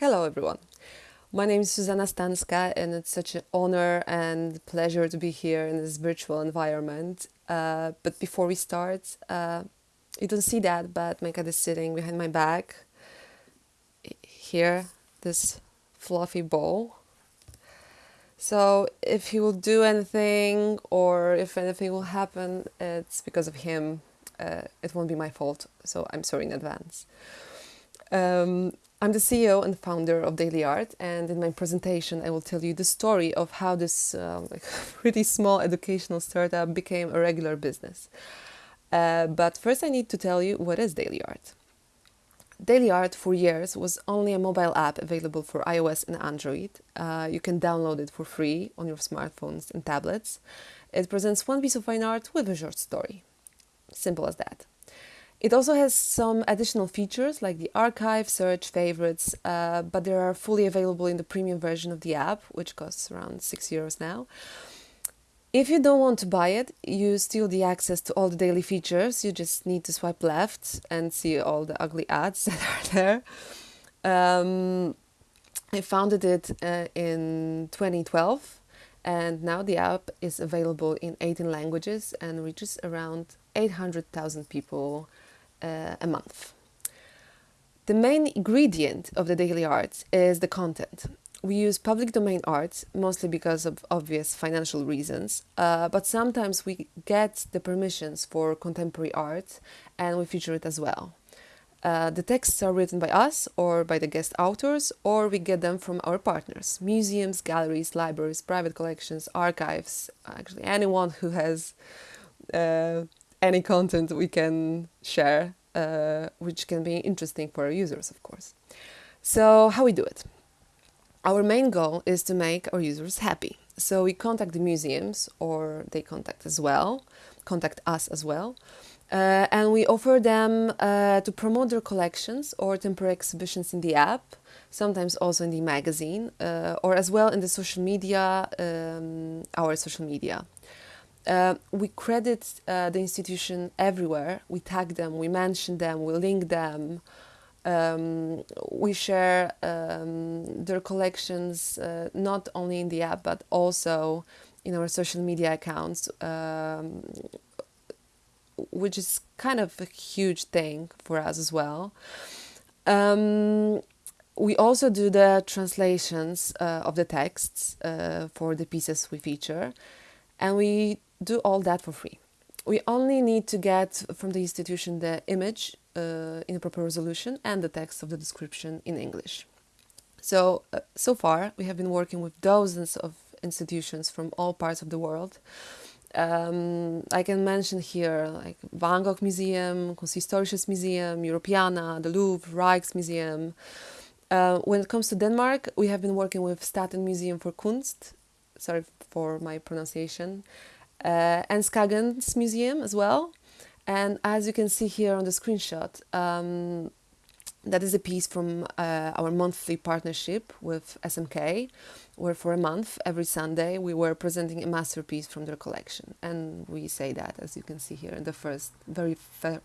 Hello everyone. My name is Zuzanna Stańska and it's such an honor and pleasure to be here in this virtual environment. Uh, but before we start, uh, you don't see that, but my cat is sitting behind my back. Here, this fluffy ball. So if he will do anything or if anything will happen, it's because of him. Uh, it won't be my fault, so I'm sorry in advance. Um, I'm the CEO and founder of Daily Art, and in my presentation, I will tell you the story of how this uh, pretty small educational startup became a regular business. Uh, but first, I need to tell you what is Daily Art. Daily Art for years was only a mobile app available for iOS and Android. Uh, you can download it for free on your smartphones and tablets. It presents one piece of fine art with a short story. Simple as that. It also has some additional features like the archive, search, favorites, uh, but they are fully available in the premium version of the app, which costs around 6 euros now. If you don't want to buy it, you still the access to all the daily features. You just need to swipe left and see all the ugly ads that are there. Um, I founded it uh, in 2012 and now the app is available in 18 languages and reaches around 800,000 people a month. The main ingredient of the daily art is the content. We use public domain art mostly because of obvious financial reasons, uh, but sometimes we get the permissions for contemporary art and we feature it as well. Uh, the texts are written by us or by the guest authors, or we get them from our partners museums, galleries, libraries, private collections, archives, actually, anyone who has uh, any content we can share, uh, which can be interesting for our users, of course. So, how we do it? Our main goal is to make our users happy. So, we contact the museums, or they contact as well, contact us as well. Uh, and we offer them uh, to promote their collections or temporary exhibitions in the app, sometimes also in the magazine, uh, or as well in the social media, um, our social media. Uh, we credit uh, the institution everywhere. We tag them, we mention them, we link them. Um, we share um, their collections uh, not only in the app but also in our social media accounts, um, which is kind of a huge thing for us as well. Um, we also do the translations uh, of the texts uh, for the pieces we feature, and we do all that for free. We only need to get from the institution the image uh, in a proper resolution and the text of the description in English. So, uh, so far we have been working with dozens of institutions from all parts of the world. Um, I can mention here like Van Gogh Museum, Kunsthistorisches Museum, Europeana, the Louvre, Rijksmuseum. Uh, when it comes to Denmark, we have been working with Staten Museum for Kunst, sorry for my pronunciation, uh, and Skagens Museum as well. And as you can see here on the screenshot, um, that is a piece from uh, our monthly partnership with SMK, where for a month, every Sunday, we were presenting a masterpiece from their collection. And we say that, as you can see here in the first, very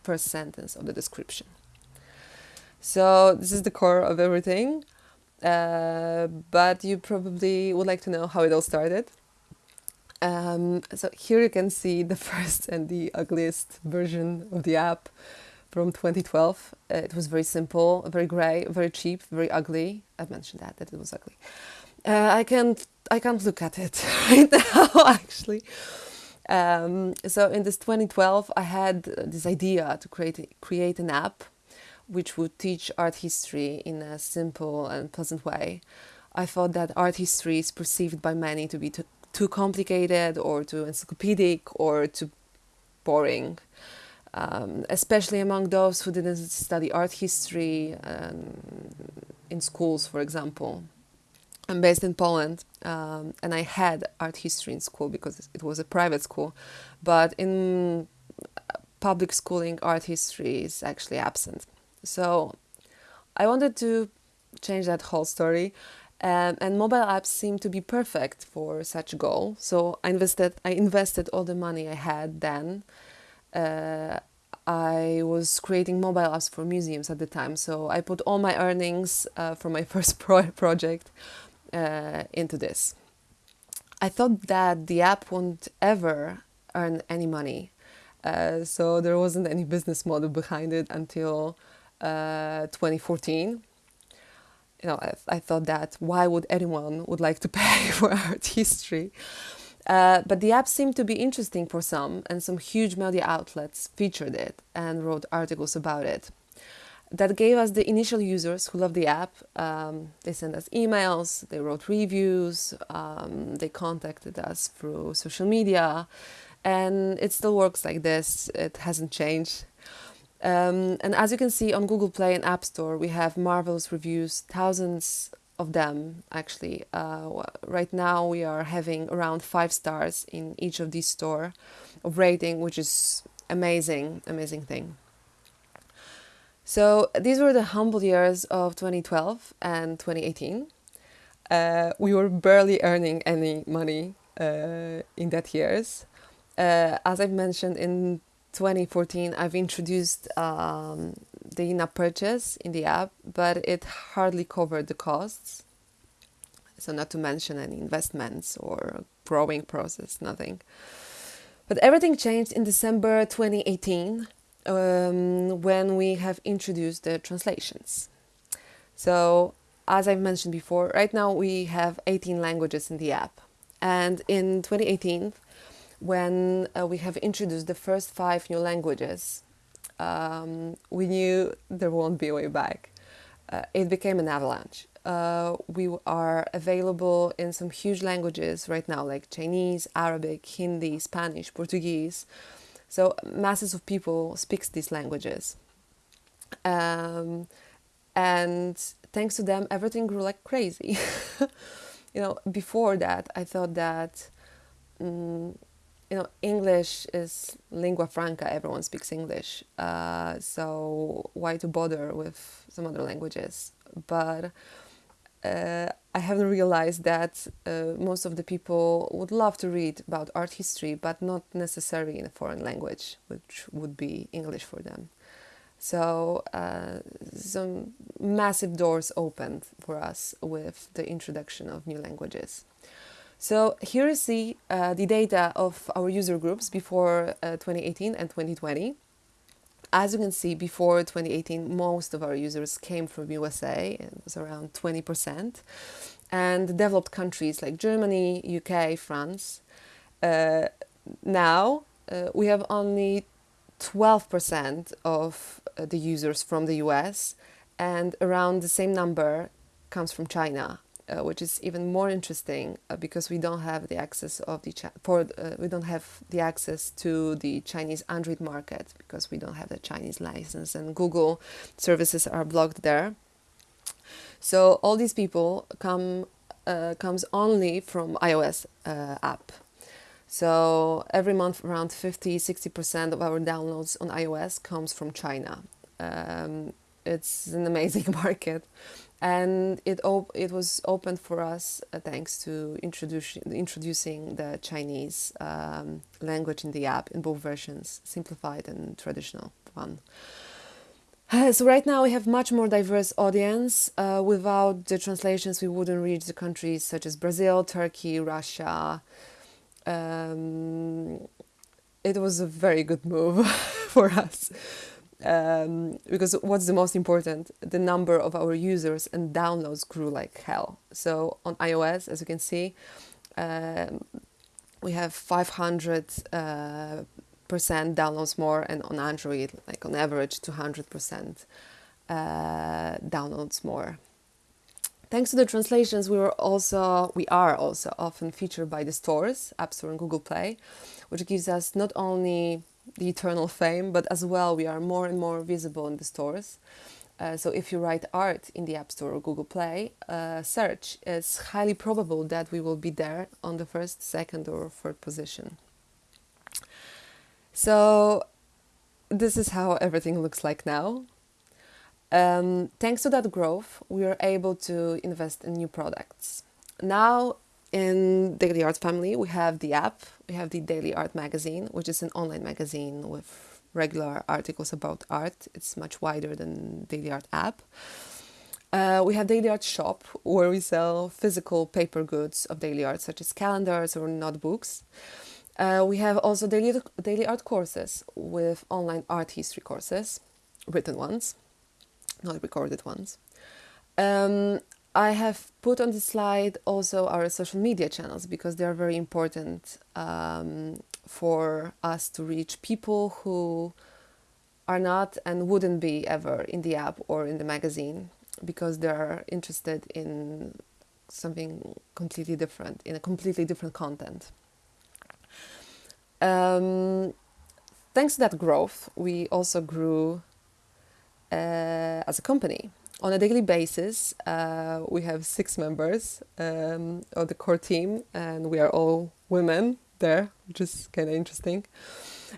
first sentence of the description. So this is the core of everything. Uh, but you probably would like to know how it all started. Um, so here you can see the first and the ugliest version of the app from 2012. Uh, it was very simple, very grey, very cheap, very ugly. I mentioned that that it was ugly. Uh, I can't I can't look at it right now actually. Um, so in this 2012, I had this idea to create create an app which would teach art history in a simple and pleasant way. I thought that art history is perceived by many to be too, complicated or too encyclopedic or too boring, um, especially among those who didn't study art history um, in schools, for example. I'm based in Poland um, and I had art history in school because it was a private school, but in public schooling, art history is actually absent. So I wanted to change that whole story um, and mobile apps seem to be perfect for such a goal. So I invested, I invested all the money I had then. Uh, I was creating mobile apps for museums at the time. So I put all my earnings uh, from my first pro- project uh, into this. I thought that the app won't ever earn any money. Uh, so there wasn't any business model behind it until uh, 2014 you know, I, I, thought that why would anyone would like to pay for art history? Uh, but the app seemed to be interesting for some, and some huge media outlets featured it and wrote articles about it. That gave us the initial users who loved the app. Um, they sent us emails, they wrote reviews, um, they contacted us through social media, and it still works like this. It hasn't changed. Um, and as you can see on Google Play and App Store, we have marvelous reviews, thousands of them actually. Uh, right now, we are having around five stars in each of these store of rating, which is amazing, amazing thing. So these were the humble years of 2012 and 2018. Uh, we were barely earning any money uh, in that years. Uh, as I've mentioned in 2014, I've introduced um, the in-app purchase in the app, but it hardly covered the costs. So not to mention any investments or growing process, nothing. But everything changed in December 2018 um, when we have introduced the translations. So as I've mentioned before, right now we have 18 languages in the app. And in 2018, when uh, we have introduced the first five new languages, um, we knew there won't be a way back. Uh, it became an avalanche. Uh, we are available in some huge languages right now, like Chinese, Arabic, Hindi, Spanish, Portuguese. So masses of people speaks these languages. Um, and thanks to them, everything grew like crazy. you know, before that, I thought that um, you know, English is lingua franca. Everyone speaks English, uh, so why to bother with some other languages? But uh, I haven't realized that uh, most of the people would love to read about art history, but not necessarily in a foreign language, which would be English for them. So uh, some massive doors opened for us with the introduction of new languages. So here you see uh, the data of our user groups before uh, 2018 and 2020. As you can see, before 2018, most of our users came from USA, it was around 20%, and developed countries like Germany, UK, France. Uh, now uh, we have only 12% of uh, the users from the US, and around the same number comes from China uh, which is even more interesting uh, because we don't have the access of the for uh, we don't have the access to the Chinese Android market because we don't have the Chinese license and Google services are blocked there. So all these people come uh, comes only from iOS uh, app. So every month around 50 60% of our downloads on iOS comes from China. Um, it's an amazing market and it it was opened for us uh, thanks to introducing introducing the Chinese um, language in the app in both versions, simplified and traditional one. Uh, so right now we have much more diverse audience. Uh, without the translations, we wouldn't reach the countries such as Brazil, Turkey, Russia. Um, it was a very good move for us um, because what's the most important? The number of our users and downloads grew like hell. So on ios as you can see um, we have 500 uh, percent downloads more and on android like on average 200 percent uh, downloads more thanks to the translations we were also we are also often featured by the stores app store and google play which gives us not only the eternal fame, but as well we are more and more visible in the stores. Uh, so if you write art in the App Store or Google Play, uh, search, it's highly probable that we will be there on the first, second, or third position. So this is how everything looks like now. Um, thanks to that growth, we are able to invest in new products. Now in Daily Art family, we have the app, we have the Daily Art magazine, which is an online magazine with regular articles about art. It's much wider than Daily Art app. Uh, we have Daily Art Shop, where we sell physical paper goods of daily art, such as calendars or notebooks. Uh, we have also daily, daily art courses with online art history courses, written ones, not recorded ones. Um, I have put on the slide also our social media channels because they are very important um, for us to reach people who are not and wouldn't be ever in the app or in the magazine because they're interested in something completely different, in a completely different content. Um, thanks to that growth, we also grew as a company. On a daily basis, uh, we have six members um, of the core team, and we are all women there, which is kind of interesting.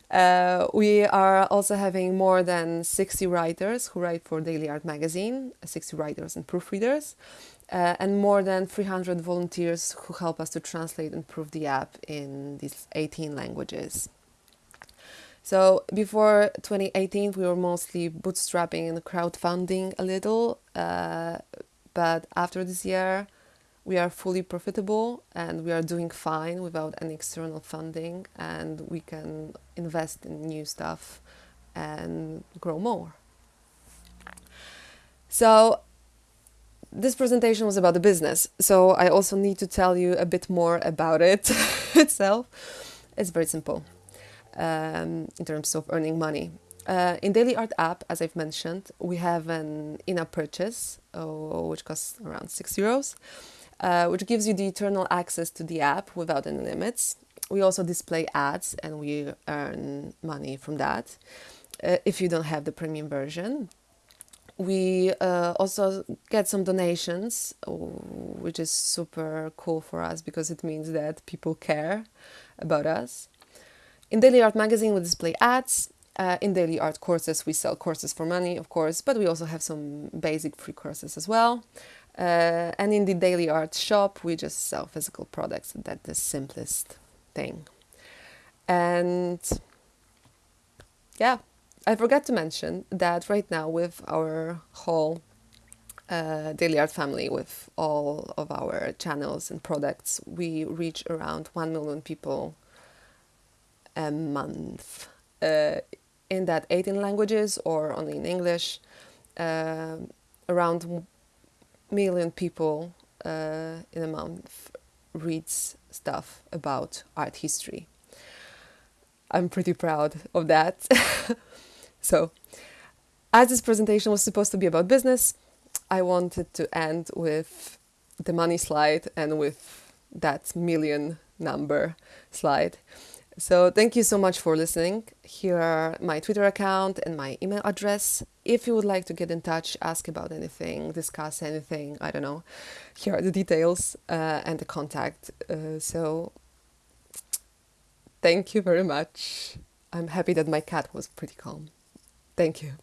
Uh, we are also having more than 60 writers who write for Daily Art magazine, 60 writers and proofreaders, uh, and more than 300 volunteers who help us to translate and proof the app in these 18 languages. So before 2018, we were mostly bootstrapping and crowdfunding a little, uh, but after this year, we are fully profitable and we are doing fine without any external funding and we can invest in new stuff and grow more. So this presentation was about the business, so I also need to tell you a bit more about it itself. It's very simple um, in terms of earning money. Uh, in Daily Art app, as I've mentioned, we have an in-app purchase, uh, which costs around six euros. Uh, which gives you the eternal access to the app without any limits. We also display ads and we earn money from that uh, if you don't have the premium version. We uh, also get some donations, which is super cool for us because it means that people care about us. In Daily Art magazine, we display ads. Uh, in Daily Art courses, we sell courses for money, of course, but we also have some basic free courses as well. Uh, and in the daily art shop, we just sell physical products. That's the simplest thing. And yeah, I forgot to mention that right now with our whole uh, daily art family, with all of our channels and products, we reach around 1 million people a month. Uh, in that 18 languages or only in English, uh, around million people uh, in a month reads stuff about art history. I'm pretty proud of that. so, as this presentation was supposed to be about business, I wanted to end with the money slide and with that million number slide. So thank you so much for listening. Here are my Twitter account and my email address. If you would like to get in touch, ask about anything, discuss anything, I don't know, here are the details uh, and the contact. Uh, so thank you very much. I'm happy that my cat was pretty calm. Thank you.